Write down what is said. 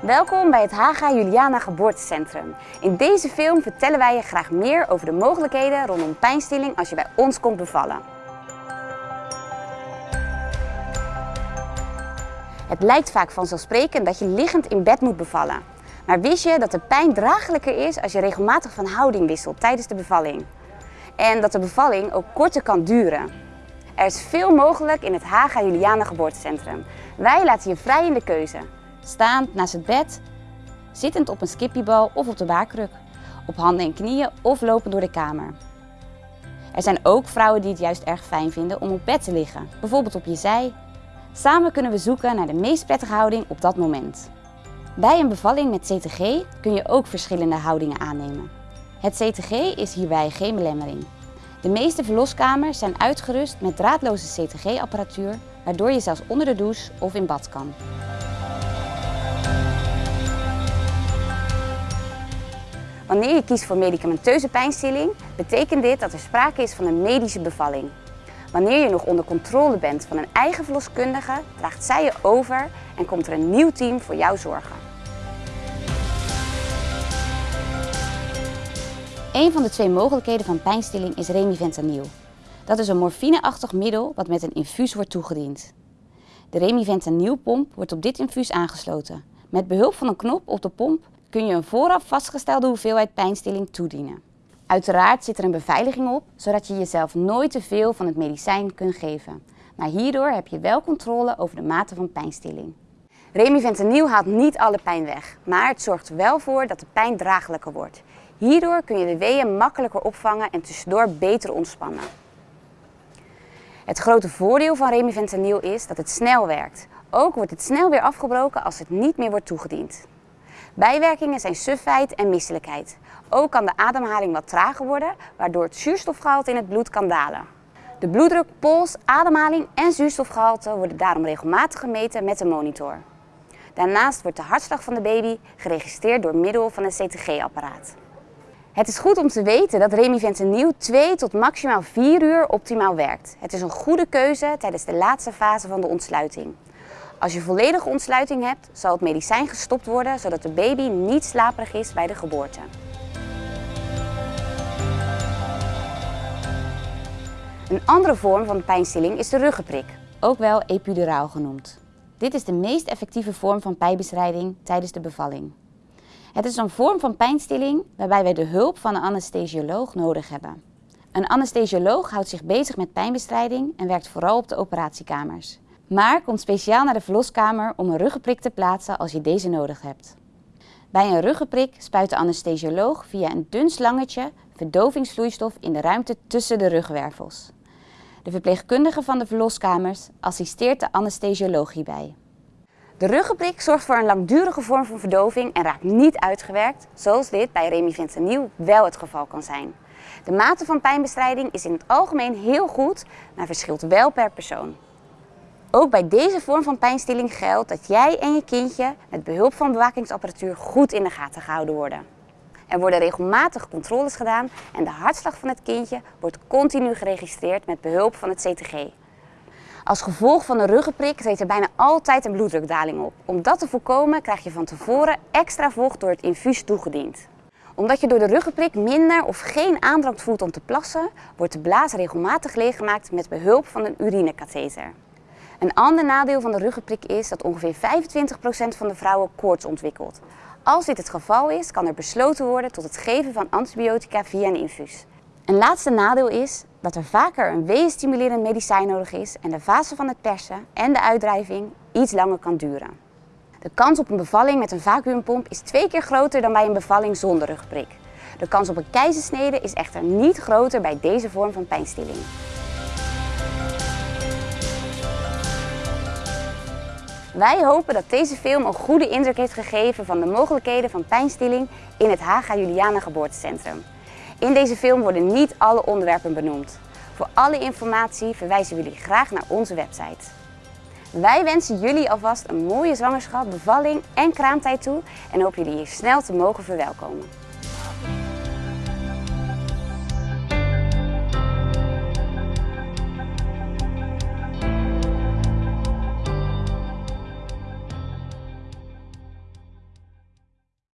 Welkom bij het Haga Juliana Geboortecentrum. In deze film vertellen wij je graag meer over de mogelijkheden rondom pijnstilling als je bij ons komt bevallen. Het lijkt vaak vanzelfsprekend dat je liggend in bed moet bevallen. Maar wist je dat de pijn draaglijker is als je regelmatig van houding wisselt tijdens de bevalling? En dat de bevalling ook korter kan duren. Er is veel mogelijk in het Haga Juliana Geboortecentrum. Wij laten je vrij in de keuze. Staand naast het bed, zittend op een skippiebal of op de baarkruk, op handen en knieën of lopend door de kamer. Er zijn ook vrouwen die het juist erg fijn vinden om op bed te liggen, bijvoorbeeld op je zij. Samen kunnen we zoeken naar de meest prettige houding op dat moment. Bij een bevalling met CTG kun je ook verschillende houdingen aannemen. Het CTG is hierbij geen belemmering. De meeste verloskamers zijn uitgerust met draadloze CTG-apparatuur, waardoor je zelfs onder de douche of in bad kan. Wanneer je kiest voor medicamenteuze pijnstilling, betekent dit dat er sprake is van een medische bevalling. Wanneer je nog onder controle bent van een eigen verloskundige, draagt zij je over en komt er een nieuw team voor jou zorgen. Een van de twee mogelijkheden van pijnstilling is remifentanil. Dat is een morfineachtig middel wat met een infuus wordt toegediend. De remifentanilpomp wordt op dit infuus aangesloten. Met behulp van een knop op de pomp kun je een vooraf vastgestelde hoeveelheid pijnstilling toedienen. Uiteraard zit er een beveiliging op, zodat je jezelf nooit te veel van het medicijn kunt geven. Maar hierdoor heb je wel controle over de mate van pijnstilling. Remifentanil haalt niet alle pijn weg, maar het zorgt wel voor dat de pijn draaglijker wordt. Hierdoor kun je de weeën makkelijker opvangen en tussendoor beter ontspannen. Het grote voordeel van remifentanil is dat het snel werkt. Ook wordt het snel weer afgebroken als het niet meer wordt toegediend. Bijwerkingen zijn sufheid en misselijkheid. Ook kan de ademhaling wat trager worden, waardoor het zuurstofgehalte in het bloed kan dalen. De bloeddruk, pols, ademhaling en zuurstofgehalte worden daarom regelmatig gemeten met een monitor. Daarnaast wordt de hartslag van de baby geregistreerd door middel van een CTG-apparaat. Het is goed om te weten dat remifentanil 2 tot maximaal 4 uur optimaal werkt. Het is een goede keuze tijdens de laatste fase van de ontsluiting. Als je volledige ontsluiting hebt, zal het medicijn gestopt worden zodat de baby niet slaperig is bij de geboorte. Een andere vorm van pijnstilling is de ruggenprik, ook wel epiduraal genoemd. Dit is de meest effectieve vorm van pijnbestrijding tijdens de bevalling. Het is een vorm van pijnstilling waarbij wij de hulp van een anesthesioloog nodig hebben. Een anesthesioloog houdt zich bezig met pijnbestrijding en werkt vooral op de operatiekamers. Maar komt speciaal naar de verloskamer om een ruggenprik te plaatsen als je deze nodig hebt. Bij een ruggenprik spuit de anesthesioloog via een dun slangetje verdovingsvloeistof in de ruimte tussen de rugwervels. De verpleegkundige van de verloskamers assisteert de anesthesioloog hierbij. De ruggenprik zorgt voor een langdurige vorm van verdoving en raakt niet uitgewerkt, zoals dit bij remifentanil wel het geval kan zijn. De mate van pijnbestrijding is in het algemeen heel goed, maar verschilt wel per persoon. Ook bij deze vorm van pijnstilling geldt dat jij en je kindje met behulp van bewakingsapparatuur goed in de gaten gehouden worden. Er worden regelmatig controles gedaan en de hartslag van het kindje wordt continu geregistreerd met behulp van het CTG. Als gevolg van een ruggenprik treedt er bijna altijd een bloeddrukdaling op. Om dat te voorkomen krijg je van tevoren extra vocht door het infuus toegediend. Omdat je door de ruggenprik minder of geen aandrang voelt om te plassen, wordt de blaas regelmatig leeggemaakt met behulp van een urinekatheter. Een ander nadeel van de ruggenprik is dat ongeveer 25% van de vrouwen koorts ontwikkelt. Als dit het geval is, kan er besloten worden tot het geven van antibiotica via een infuus. Een laatste nadeel is dat er vaker een weeënstimulerend medicijn nodig is en de fase van het persen en de uitdrijving iets langer kan duren. De kans op een bevalling met een vacuümpomp is twee keer groter dan bij een bevalling zonder rugprik. De kans op een keizersnede is echter niet groter bij deze vorm van pijnstilling. Wij hopen dat deze film een goede indruk heeft gegeven van de mogelijkheden van pijnstilling in het Haga Juliana Geboortecentrum. In deze film worden niet alle onderwerpen benoemd. Voor alle informatie verwijzen we jullie graag naar onze website. Wij wensen jullie alvast een mooie zwangerschap, bevalling en kraamtijd toe en hopen jullie hier snel te mogen verwelkomen.